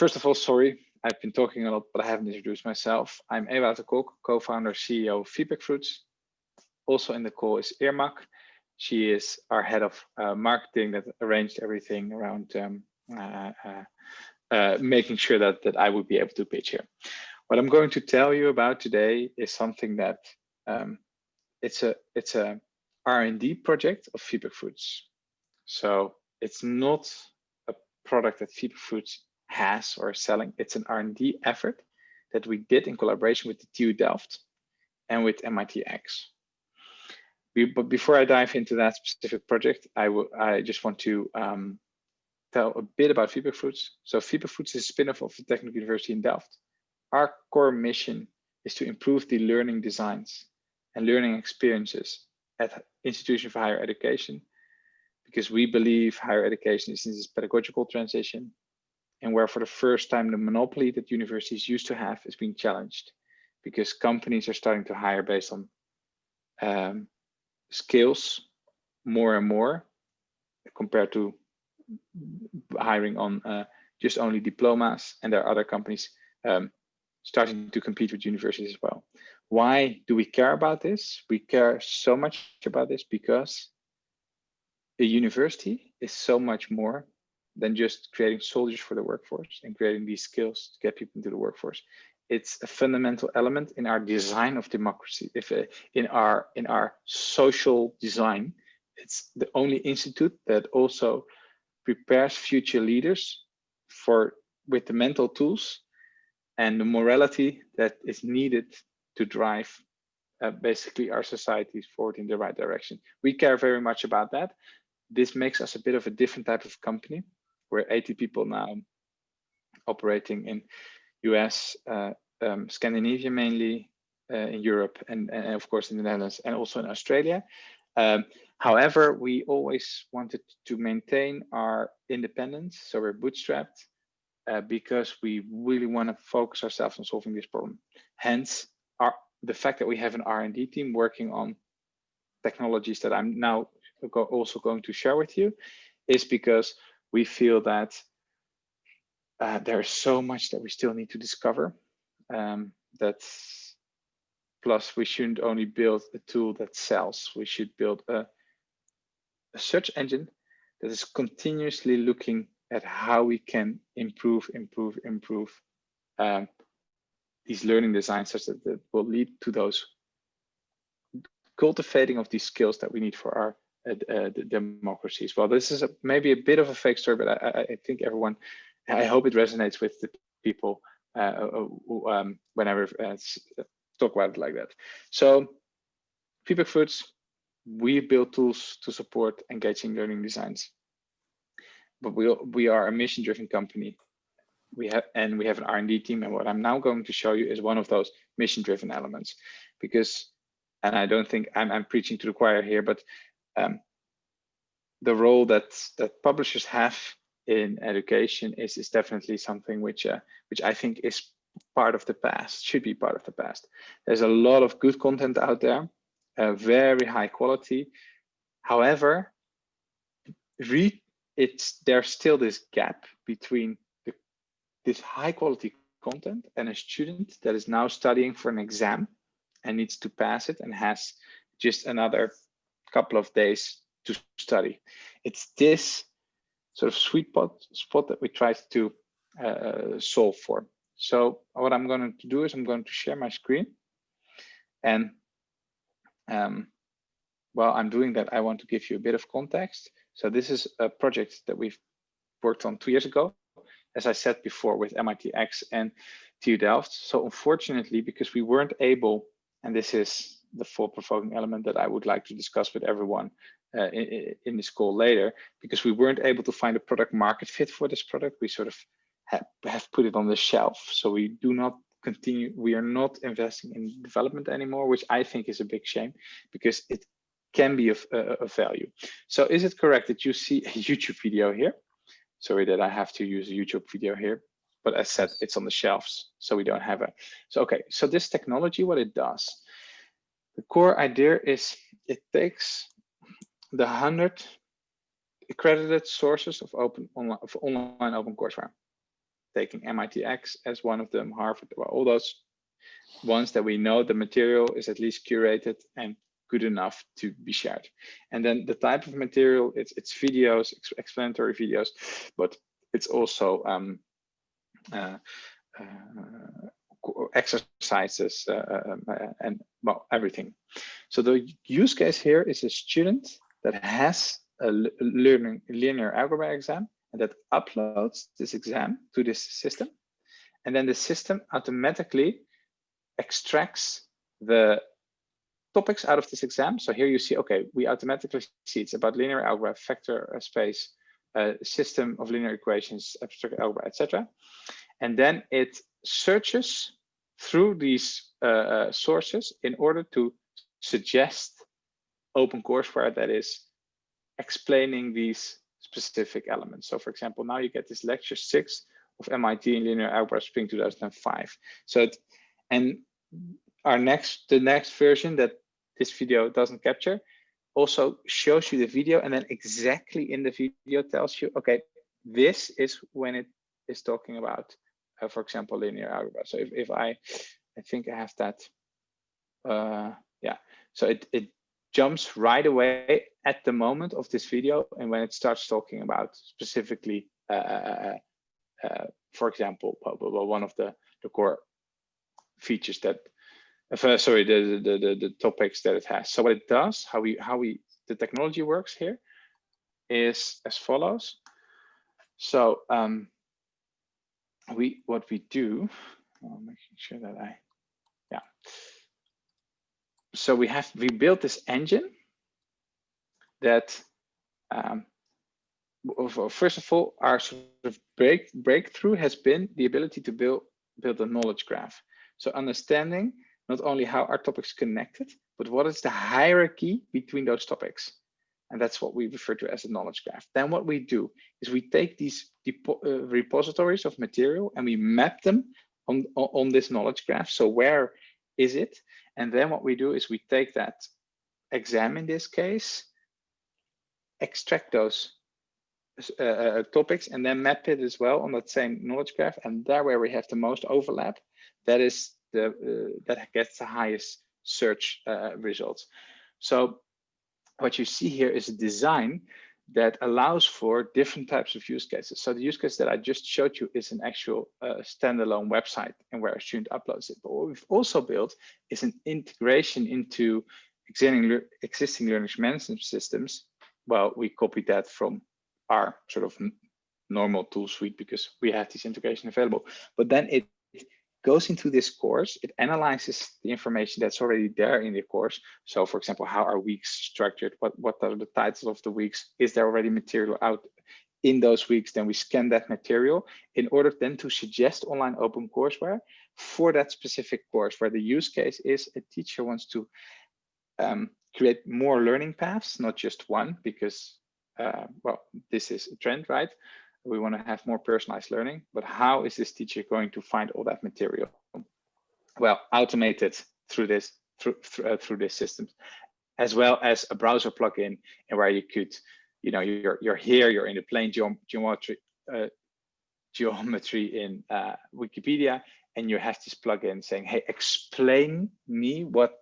first of all, sorry, I've been talking a lot, but I haven't introduced myself. I'm Ewout de Kok, co-founder, CEO of Feedback Fruits. Also in the call is Irmak. She is our head of uh, marketing that arranged everything around um, uh, uh, uh, making sure that, that I would be able to pitch here. What I'm going to tell you about today is something that um, it's a it's a R&D project of Feedback Fruits. So it's not a product that Feedback Fruits has or selling. It's an R&D effort that we did in collaboration with the TU Delft and with MITx but before I dive into that specific project, I, I just want to um, tell a bit about Feedback Fruits. So Feedback Fruits is a spin-off of the Technical University in Delft. Our core mission is to improve the learning designs and learning experiences at institutions for higher education, because we believe higher education is in this pedagogical transition and where for the first time the monopoly that universities used to have is being challenged because companies are starting to hire based on um, skills more and more compared to hiring on uh, just only diplomas and there are other companies um, starting to compete with universities as well. Why do we care about this? We care so much about this because a university is so much more than just creating soldiers for the workforce and creating these skills to get people into the workforce it's a fundamental element in our design of democracy. If uh, in our in our social design, it's the only institute that also prepares future leaders for with the mental tools and the morality that is needed to drive uh, basically our societies forward in the right direction. We care very much about that. This makes us a bit of a different type of company. We're 80 people now operating in US, uh, um, Scandinavia mainly, uh, in Europe, and, and of course in the Netherlands, and also in Australia. Um, however, we always wanted to maintain our independence, so we're bootstrapped uh, because we really want to focus ourselves on solving this problem. Hence, our, the fact that we have an R&D team working on technologies that I'm now also going to share with you is because we feel that uh, there's so much that we still need to discover. Um, that's plus we shouldn't only build a tool that sells. We should build a, a search engine that is continuously looking at how we can improve, improve, improve um, these learning designs such that, that will lead to those cultivating of these skills that we need for our democracies. Well, this is a, maybe a bit of a fake story, but I, I think everyone I hope it resonates with the people uh, uh, uh um, whenever uh, talk about it like that. So Feedback Fruits, we build tools to support engaging learning designs. But we, we are a mission-driven company. We have and we have an R&D team. And what I'm now going to show you is one of those mission-driven elements, because, and I don't think I'm, I'm preaching to the choir here, but um, the role that that publishers have in education is is definitely something which uh, which I think is part of the past, should be part of the past. There's a lot of good content out there, uh, very high quality. However, read it's there's still this gap between the, this high quality content and a student that is now studying for an exam and needs to pass it and has just another couple of days to study. It's this sort of sweet spot, spot that we try to uh, solve for. So what I'm going to do is I'm going to share my screen. And um, while I'm doing that, I want to give you a bit of context. So this is a project that we've worked on two years ago, as I said before, with MITx and TU Delft. So unfortunately, because we weren't able, and this is the thought provoking element that I would like to discuss with everyone uh, in, in, this call later, because we weren't able to find a product market fit for this product. We sort of have, have put it on the shelf. So we do not continue, we are not investing in development anymore, which I think is a big shame because it can be of, uh, of value. So is it correct that you see a YouTube video here? Sorry that I have to use a YouTube video here, but as said, it's on the shelves, so we don't have it. So okay, so this technology, what it does, the core idea is it takes the 100 accredited sources of open online, of online open courseware. taking MITx as one of them, Harvard, well, all those ones that we know the material is at least curated and good enough to be shared. And then the type of material, it's, it's videos, explanatory videos, but it's also um, uh, uh, exercises uh, uh, uh, and well, everything. So the use case here is a student that has a learning linear algebra exam and that uploads this exam to this system. And then the system automatically extracts the topics out of this exam. So here you see, okay, we automatically see it's about linear algebra, vector space, uh, system of linear equations, abstract algebra, etc. And then it searches through these uh, uh, sources in order to suggest open courseware that is explaining these specific elements. So for example, now you get this lecture six of MIT in linear algebra spring 2005. So, it, and our next, the next version that this video doesn't capture also shows you the video and then exactly in the video tells you, okay, this is when it is talking about, uh, for example, linear algebra. So if, if I, I think I have that, uh, yeah. So it, it jumps right away at the moment of this video and when it starts talking about specifically, uh, uh, uh, uh for example, one of the, the core features that sorry, the, the, the, the topics that it has. So what it does, how we, how we, the technology works here is as follows. So um, we, what we do, I'm making sure that I, yeah. So we have, we built this engine that, um, first of all, our sort of break, breakthrough has been the ability to build, build a knowledge graph. So understanding not only how are topics connected, but what is the hierarchy between those topics. And that's what we refer to as a knowledge graph. Then what we do is we take these uh, repositories of material and we map them on, on this knowledge graph. So where is it? And then what we do is we take that exam in this case, extract those uh, uh, topics and then map it as well on that same knowledge graph. And there where we have the most overlap, that is the uh, that gets the highest search uh, results. So what you see here is a design that allows for different types of use cases. So the use case that I just showed you is an actual uh, standalone website and where a student uploads it. But what we've also built is an integration into existing, existing learning management systems. Well, we copied that from our sort of normal tool suite because we have this integration available. But then it goes into this course, it analyzes the information that's already there in the course. So for example, how are weeks structured? What, what are the titles of the weeks? Is there already material out in those weeks? Then we scan that material in order then to suggest online open courseware for that specific course where the use case is a teacher wants to um, create more learning paths, not just one, because, uh, well, this is a trend, right? We want to have more personalized learning, but how is this teacher going to find all that material? Well, automated through this through through, uh, through this system, as well as a browser plugin, and where you could, you know, you're you're here, you're in the plane geometry uh, geometry in uh, Wikipedia, and you have this plugin saying, "Hey, explain me what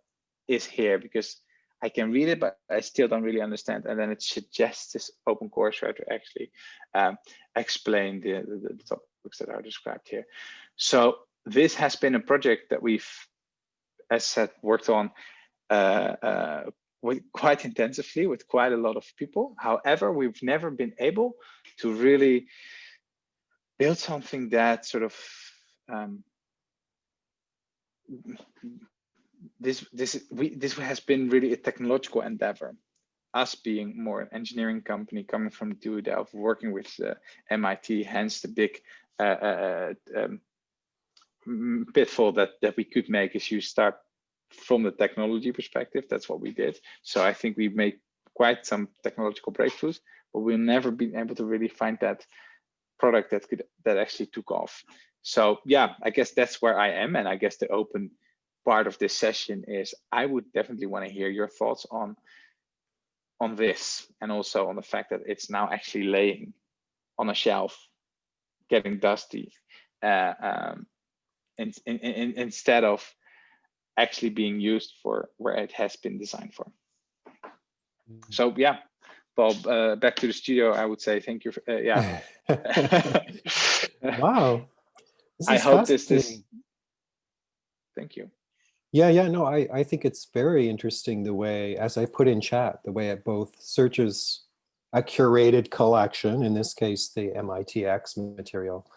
is here," because I can read it, but I still don't really understand. And then it suggests this open courseware to actually um, explain the, the, the, topics that are described here. So this has been a project that we've, as said, worked on uh, uh, with quite intensively with quite a lot of people. However, we've never been able to really build something that sort of um, this this we this has been really a technological endeavor us being more an engineering company coming from TU Delft, working with uh, MIT, hence the big uh, uh, uh, um, pitfall that, that we could make is you start from the technology perspective. That's what we did. So I think we made quite some technological breakthroughs, but we've never been able to really find that product that could that actually took off. So yeah, I guess that's where I am. And I guess the open part of this session is I would definitely want to hear your thoughts on on this and also on the fact that it's now actually laying on a shelf getting dusty uh, um, in, in, in, instead of actually being used for where it has been designed for. Mm. So yeah, Bob, uh, back to the studio. I would say thank you. For, uh, yeah. wow. I hope this is. Thank you. Yeah, yeah, no, I, I think it's very interesting the way, as I put in chat, the way it both searches a curated collection, in this case, the MITx material,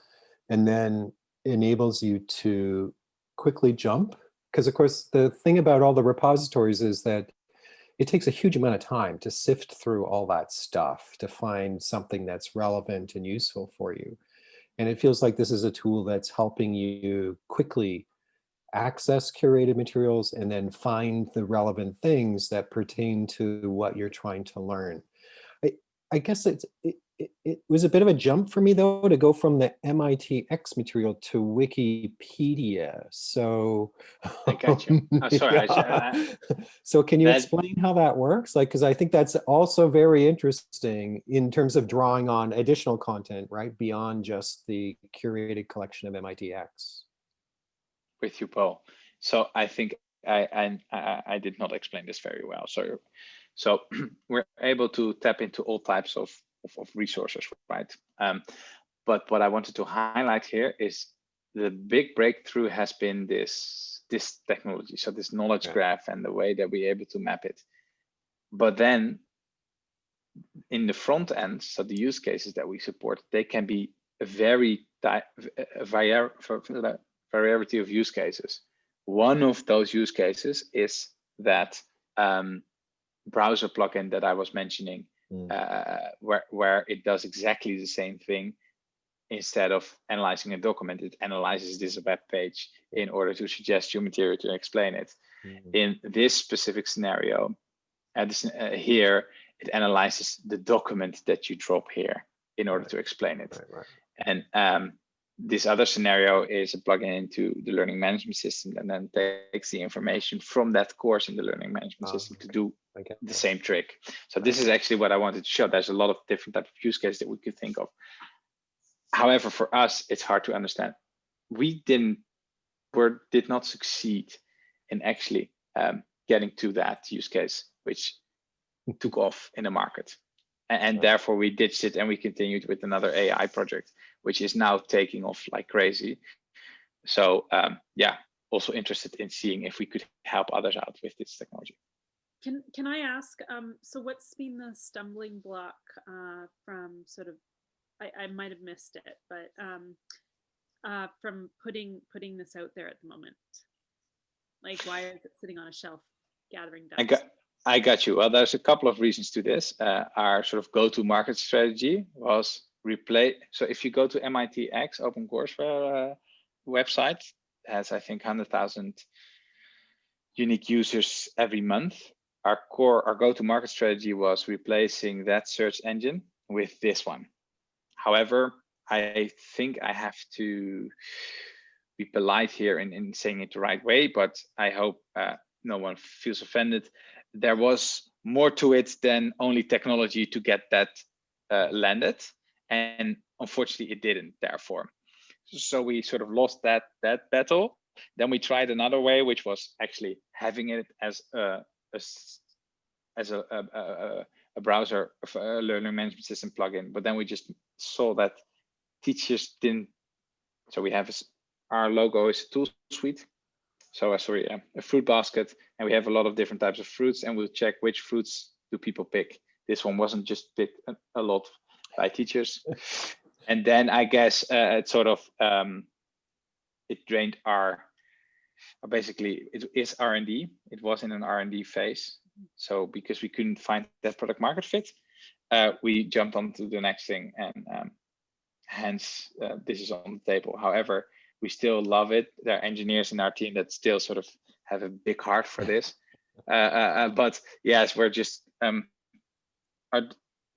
and then enables you to quickly jump. Because of course, the thing about all the repositories is that it takes a huge amount of time to sift through all that stuff to find something that's relevant and useful for you. And it feels like this is a tool that's helping you quickly access curated materials and then find the relevant things that pertain to what you're trying to learn. I, I guess it's, it, it, it was a bit of a jump for me though to go from the MITx material to Wikipedia. So I got you. Oh, oh, sorry, I I- uh, so can you That- explain how that works? Like, because I think that's also very interesting in terms of drawing on additional content, right? Beyond just the curated collection of MITx. With you, Paul. So I think I, I I did not explain this very well. So so we're able to tap into all types of of, of resources, right? Um, but what I wanted to highlight here is the big breakthrough has been this this technology, so this knowledge Yeah. graph and the way that we're able to map it. But then in the front end, so the use cases that we support, they can be a very di- var- variety of use cases. One of those use cases is that um, browser plugin that I was mentioning, Mm. uh, where where it does exactly the same thing. Instead of analyzing a document, it analyzes this web page in order to suggest you material to explain it. Mm. In this specific scenario, at this, uh, here, it analyzes the document that you drop here in order to explain it. Right, right. And um, this other scenario is a plugin into the learning management system and then takes the information from that course in the learning management Ah, system to do get the same trick. So this is actually what I wanted to show. There's a lot of different type of use cases that we could think of. However, for us, it's hard to understand. We didn't, were did not succeed in actually um, getting to that use case, which took off in the market. A- And, Yeah. therefore we ditched it and we continued with another AI project, which is now taking off like crazy. So um, yeah, also interested in seeing if we could help others out with this technology. Can can I ask? Um, so what's been the stumbling block uh, from sort of? I, I might have missed it, but um, uh, from putting putting this out there at the moment. Like, why is it sitting on a shelf gathering dust? I got, I got you. Well, there's a couple of reasons to this. Uh, our sort of go-to-market strategy was replace. So if you go to MITx Open Courseware uh, website, it has I think hundred thousand unique users every month. Our core, our go-to-market strategy was replacing that search engine with this one. However, I think I have to be polite here in, in saying it the right way, but I hope uh, no one feels offended. There was more to it than only technology to get that uh, landed, and unfortunately, it didn't. Therefore, so we sort of lost that that battle. Then we tried another way, which was actually having it as a, a as a, a, a, browser a learning management system plugin. But then we just saw that teachers didn't. So we have our logo is a tool suite. So uh, sorry, uh, a fruit basket, and we have a lot of different types of fruits, and we'll check which fruits do people pick. This one wasn't just picked a lot by teachers, and then I guess uh, it sort of um, it drained our basically it is R and D. It was in an R and D phase, so because we couldn't find that product market fit, uh, we jumped onto the next thing, and um, hence uh, this is on the table. However, we still love it. There are engineers in our team that still sort of have a big heart for this. Uh, uh, uh, but yes, we're just um, our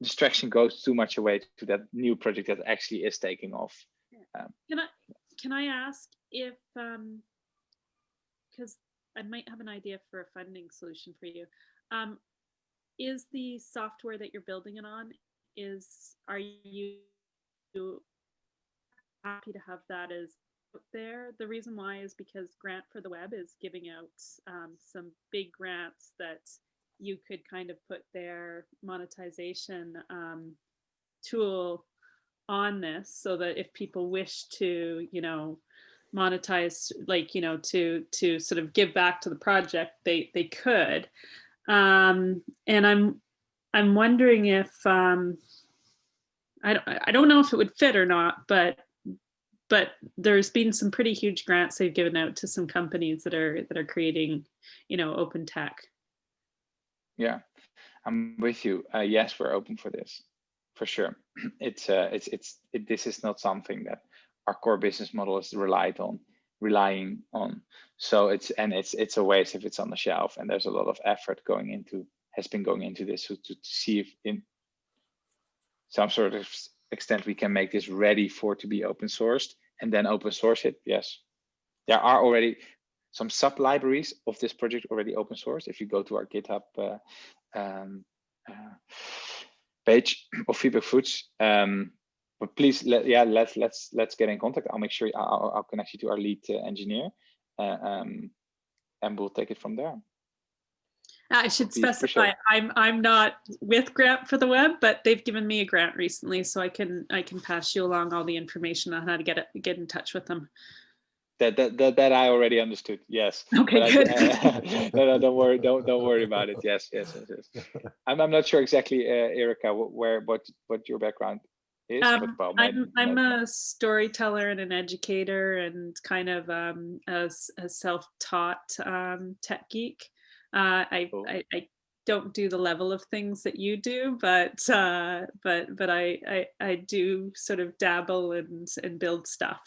distraction goes too much away to that new project that actually is taking off. Can I can I ask if um because I might have an idea for a funding solution for you. Um is the software that you're building it on is are you happy to have that as out there. The reason why is because Grant for the Web is giving out um, some big grants that you could kind of put their monetization um, tool on this so that if people wish to, you know, monetize, like, you know, to to sort of give back to the project, they they could. Um, and I'm I'm wondering if um, I don't I don't know if it would fit or not, but but there's been some pretty huge grants they've given out to some companies that are that are creating, you know, open tech. Yeah, I'm with you. Uh, yes, we're open for this, for sure. It's uh, it's it's it, this is not something that our core business model is relied on, relying on. So it's and it's it's a waste if it's on the shelf. And there's a lot of effort going into has been going into this to, to see if in some sort of extent we can make this ready for to be open sourced and then open source it. Yes, there are already some sub libraries of this project already open source. If you go to our GitHub uh, um, uh, page of Feedback Fruits, um, but please, let, yeah, let's let's let's get in contact. I'll make sure I'll, I'll connect you to our lead uh, engineer, uh, um, and we'll take it from there. I should Be- for sure. specify, I'm I'm not with Grant for the Web, but they've given me a grant recently, so I can I can pass you along all the information on how to get it get in touch with them. That that that, that I already understood. Yes. Okay, But I- good. no, no, don't worry, don't don't worry about it. Yes, yes, yes. yes. I'm I'm not sure exactly, uh, Erica, where what what your background is. Um, well, my- I'm I'm my- a storyteller and an educator and kind of um, a, a self-taught um, tech geek. Uh, I. I I don't do the level of things that you do, but uh, but but I, I I do sort of dabble and and build stuff.